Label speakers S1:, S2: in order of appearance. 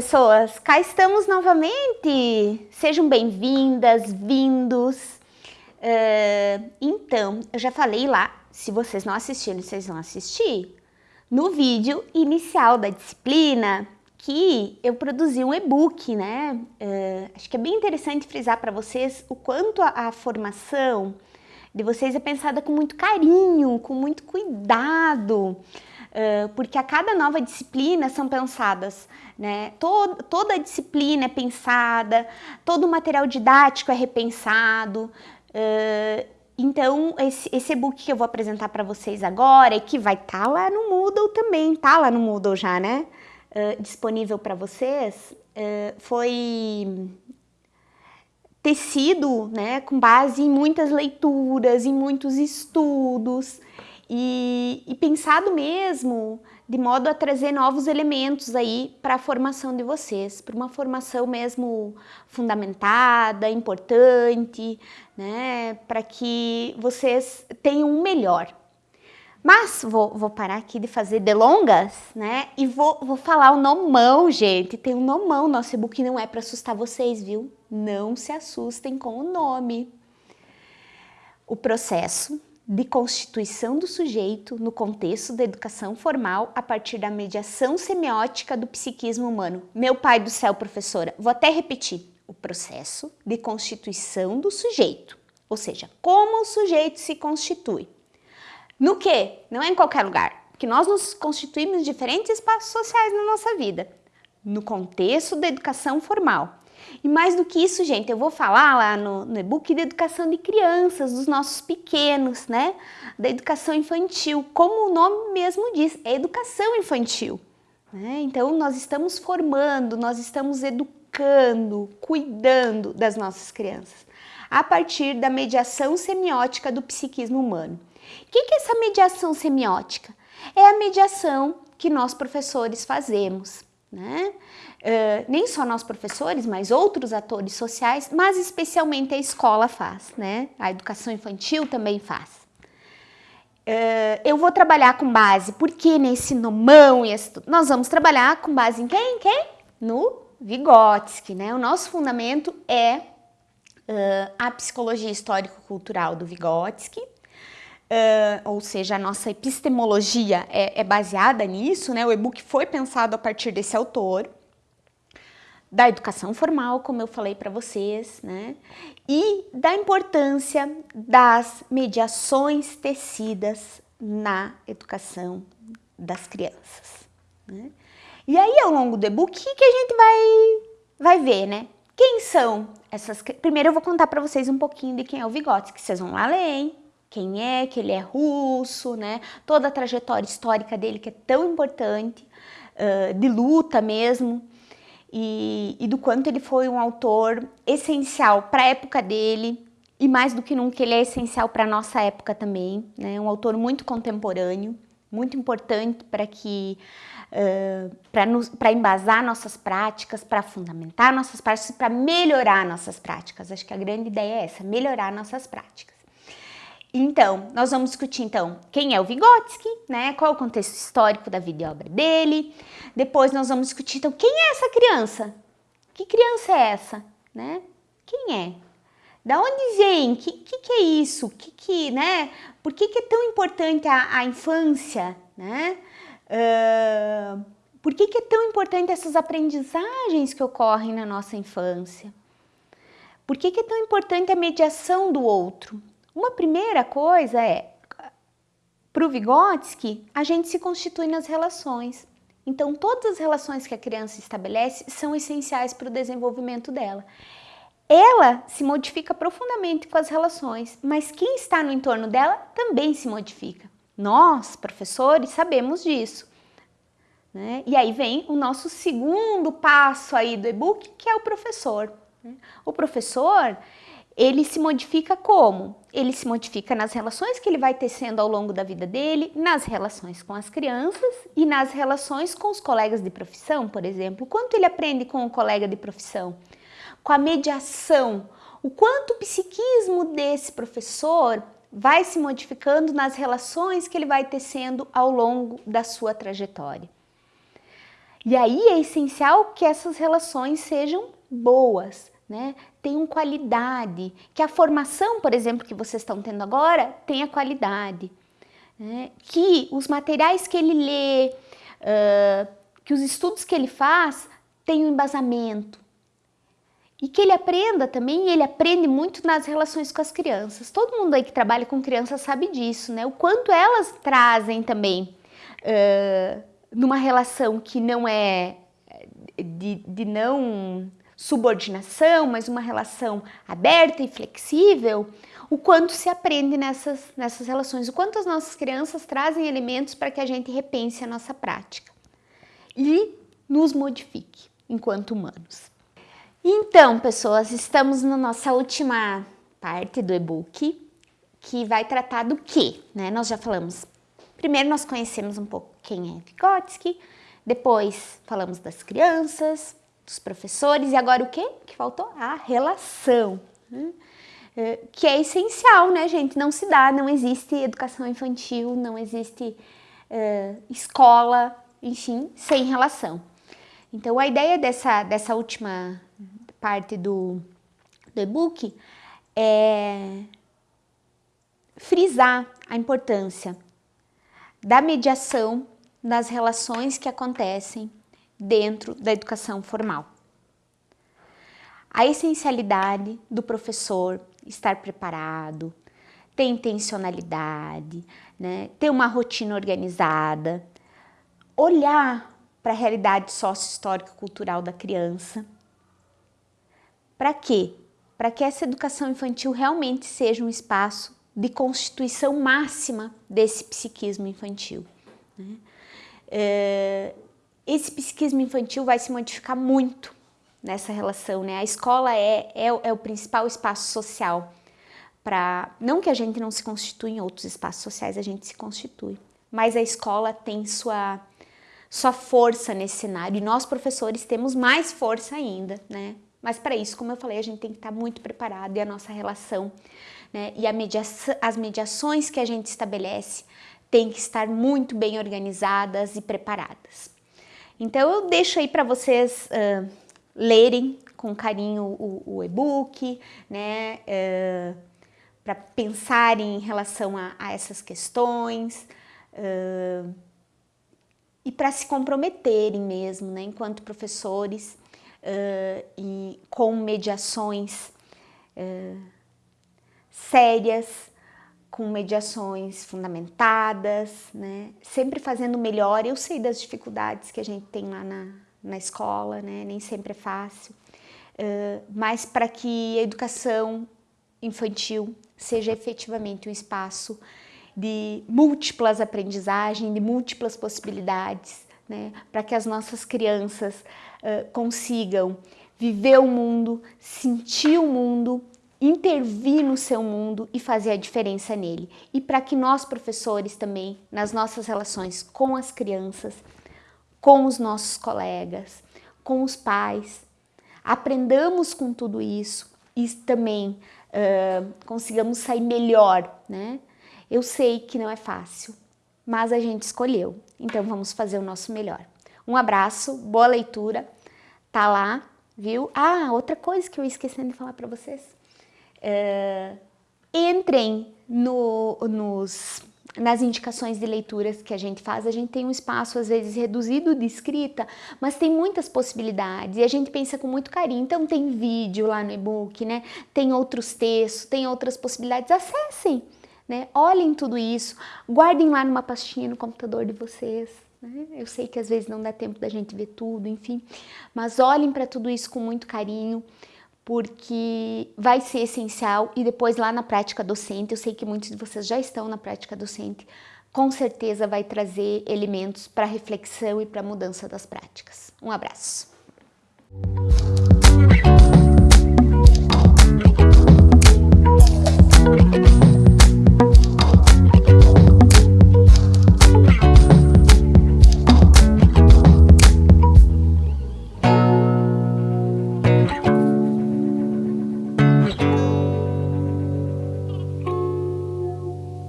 S1: pessoas! Cá estamos novamente! Sejam bem-vindas, vindos! Uh, então, eu já falei lá, se vocês não assistiram, vocês vão assistir, no vídeo inicial da disciplina, que eu produzi um e-book, né? Uh, acho que é bem interessante frisar para vocês o quanto a, a formação de vocês é pensada com muito carinho, com muito cuidado, porque a cada nova disciplina são pensadas, né? Todo, toda a disciplina é pensada, todo o material didático é repensado. Uh, então, esse, esse e-book que eu vou apresentar para vocês agora e que vai estar tá lá no Moodle também, tá lá no Moodle já, né? Uh, disponível para vocês, foi tecido né, com base em muitas leituras, em muitos estudos e, e pensado mesmo de modo a trazer novos elementos aí para a formação de vocês, para uma formação mesmo fundamentada, importante, né, para que vocês tenham um melhor. Mas vou, vou, parar aqui de fazer delongas, né? E vou, vou falar o nomão, gente. Tem um nomão, nosso e-book não é para assustar vocês, viu? Não se assustem com o nome. O processo de constituição do sujeito no contexto da educação formal a partir da mediação semiótica do psiquismo humano. Meu pai do céu, professora, vou até repetir. O processo de constituição do sujeito, ou seja, como o sujeito se constitui no que? Não é em qualquer lugar. Que nós nos constituímos em diferentes espaços sociais na nossa vida. No contexto da educação formal. E mais do que isso, gente, eu vou falar lá no, no e-book da educação de crianças, dos nossos pequenos, né? Da educação infantil. Como o nome mesmo diz, é educação infantil. Né? Então, nós estamos formando, nós estamos educando, cuidando das nossas crianças a partir da mediação semiótica do psiquismo humano. O que, que é essa mediação semiótica? É a mediação que nós professores fazemos, né? Uh, nem só nós professores, mas outros atores sociais, mas especialmente a escola faz, né? A educação infantil também faz. Uh, eu vou trabalhar com base, porque nesse nomão, esse, nós vamos trabalhar com base em quem? Quem? No Vygotsky, né? O nosso fundamento é uh, a psicologia histórico-cultural do Vygotsky, Uh, ou seja, a nossa epistemologia é, é baseada nisso, né? O e-book foi pensado a partir desse autor, da educação formal, como eu falei para vocês, né? E da importância das mediações tecidas na educação das crianças. Né? E aí, ao longo do e-book, o que a gente vai, vai ver, né? Quem são essas... Primeiro eu vou contar para vocês um pouquinho de quem é o Vygotsky, que vocês vão lá ler, hein? Quem é, que ele é russo, né? Toda a trajetória histórica dele que é tão importante, uh, de luta mesmo, e, e, do quanto ele foi um autor essencial para a época dele, e mais do que nunca ele é essencial para a nossa época também, né? Um autor muito contemporâneo, muito importante para que uh, para embasar nossas práticas, para fundamentar nossas práticas, para melhorar nossas práticas. Acho que a grande ideia é essa, melhorar nossas práticas. Então, nós vamos discutir então quem é o Vygotsky, né? Qual o contexto histórico da vida e obra dele. Depois nós vamos discutir então quem é essa criança? Que criança é essa, né? Quem é? Da onde vem? Que que, que é isso? Que que, né? Por que, que é tão importante a, a infância, né? Uh, por que, que é tão importante essas aprendizagens que ocorrem na nossa infância? Por que, que é tão importante a mediação do outro? Uma primeira coisa é, para o Vygotsky, a gente se constitui nas relações. Então, todas as relações que a criança estabelece são essenciais para o desenvolvimento dela. Ela se modifica profundamente com as relações, mas quem está no entorno dela também se modifica. Nós, professores, sabemos disso. Né? E aí vem o nosso segundo passo aí do e-book, que é o professor. Né? O professor, ele se modifica como? Ele se modifica nas relações que ele vai tecendo ao longo da vida dele, nas relações com as crianças e nas relações com os colegas de profissão, por exemplo. Quanto ele aprende com o colega de profissão? Com a mediação. O quanto o psiquismo desse professor vai se modificando nas relações que ele vai tecendo ao longo da sua trajetória. E aí é essencial que essas relações sejam boas, né? tenham qualidade, que a formação, por exemplo, que vocês estão tendo agora, tenha qualidade, né? que os materiais que ele lê, uh, que os estudos que ele faz tenham embasamento, e que ele aprenda também, ele aprende muito nas relações com as crianças. Todo mundo aí que trabalha com crianças sabe disso, né? O quanto elas trazem também uh, numa relação que não é de, de não subordinação, mas uma relação aberta e flexível, o quanto se aprende nessas, nessas relações, o quanto as nossas crianças trazem elementos para que a gente repense a nossa prática e nos modifique enquanto humanos. Então, pessoas, estamos na nossa última parte do e-book, que vai tratar do que, né? Nós já falamos, primeiro nós conhecemos um pouco quem é Vygotsky, depois falamos das crianças, dos professores, e agora o que? que faltou? A relação, né? É, que é essencial, né, gente? Não se dá, não existe educação infantil, não existe é, escola, enfim, sem relação. Então, a ideia dessa, dessa última parte do, do e-book é frisar a importância da mediação nas relações que acontecem dentro da educação formal. A essencialidade do professor estar preparado, ter intencionalidade, né, ter uma rotina organizada, olhar para a realidade sócio-histórica cultural da criança. Para quê? Para que essa educação infantil realmente seja um espaço de constituição máxima desse psiquismo infantil. Né? É, esse psiquismo infantil vai se modificar muito nessa relação, né? A escola é, é, é o principal espaço social para... Não que a gente não se constitui em outros espaços sociais, a gente se constitui, mas a escola tem sua sua força nesse cenário e nós professores temos mais força ainda, né? Mas para isso, como eu falei, a gente tem que estar muito preparado e a nossa relação né, e mediação, as mediações que a gente estabelece têm que estar muito bem organizadas e preparadas. Então eu deixo aí para vocês uh, lerem com carinho o, o e-book, né, uh, para pensarem em relação a, a essas questões, uh, e para se comprometerem mesmo, né, enquanto professores, e com mediações sérias, com mediações fundamentadas, né, sempre fazendo melhor. Eu sei das dificuldades que a gente tem lá na, na escola, né, nem sempre é fácil, uh, mas para que a educação infantil seja efetivamente um espaço de múltiplas aprendizagens, de múltiplas possibilidades, né? para que as nossas crianças uh, consigam viver o mundo, sentir o mundo, intervir no seu mundo e fazer a diferença nele. E para que nós, professores, também, nas nossas relações com as crianças, com os nossos colegas, com os pais, aprendamos com tudo isso e também uh, consigamos sair melhor, né? Eu sei que não é fácil, mas a gente escolheu, então vamos fazer o nosso melhor. Um abraço, boa leitura, tá lá, viu? Ah, outra coisa que eu esqueci de falar para vocês. É, entrem no, nos, nas indicações de leituras que a gente faz, a gente tem um espaço às vezes reduzido de escrita, mas tem muitas possibilidades e a gente pensa com muito carinho. Então tem vídeo lá no e-book, né? Tem outros textos, tem outras possibilidades. Acessem! né? Olhem tudo isso, guardem lá numa pastinha no computador de vocês. Né? Eu sei que às vezes não dá tempo da gente ver tudo, enfim, mas olhem para tudo isso com muito carinho, porque vai ser essencial e depois lá na prática docente, eu sei que muitos de vocês já estão na prática docente, com certeza vai trazer elementos para reflexão e para mudança das práticas. Um abraço!